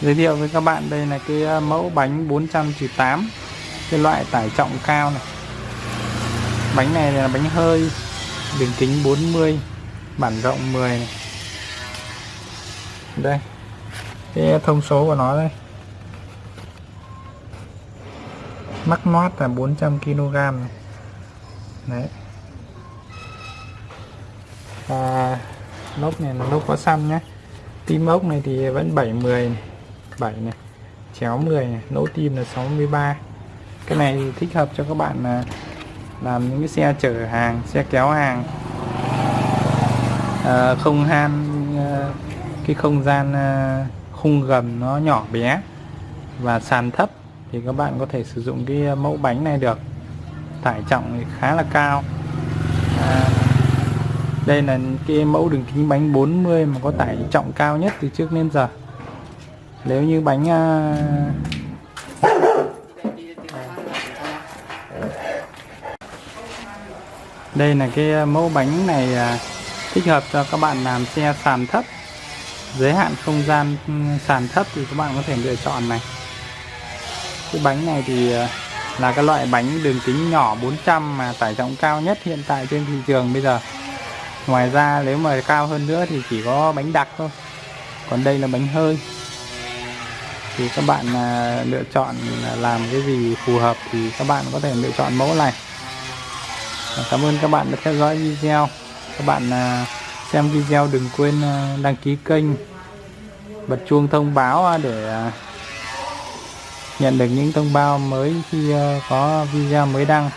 giới thiệu với các bạn đây là cái à, mẫu bánh 408 cái loại tải trọng cao này. Bánh này là bánh hơi, đường kính 40 bản rộng 10 này. đây, cái thông số của nó đây. Mắc nót là 400 kg này. đấy. Và lốp này là lốp có xăm nhé tim ốc này thì vẫn 70 này. 7 này chéo 10 này lỗ tim là 63 cái này thì thích hợp cho các bạn là làm những cái xe chở hàng xe kéo hàng. À, không han à, cái không gian à, khung gầm nó nhỏ bé và sàn thấp thì các bạn có thể sử dụng cái à, mẫu bánh này được. Tải trọng thì khá là cao. À, đây là cái mẫu đường kính bánh 40 mà có tải trọng cao nhất từ trước đến giờ. Nếu như bánh à, đây là cái mẫu bánh này à, thích hợp cho các bạn làm xe sàn thấp. Giới hạn không gian ừ, sàn thấp thì các bạn có thể lựa chọn này. Cái bánh này thì à, là cái loại bánh đường kính nhỏ 400 mà tải trọng cao nhất hiện tại trên thị trường bây giờ ngoài ra nếu mà cao hơn nữa thì chỉ có bánh đặc thôi. Còn đây là bánh hơi. Thì các bạn à, lựa chọn làm cái gì phù hợp thì các bạn có thể lựa chọn mẫu này. Cảm ơn các bạn đã theo dõi video. Các bạn à, xem video đừng quên à, đăng ký kênh bật chuông thông báo à, để à, nhận được những thông báo mới khi à, có video mới đăng.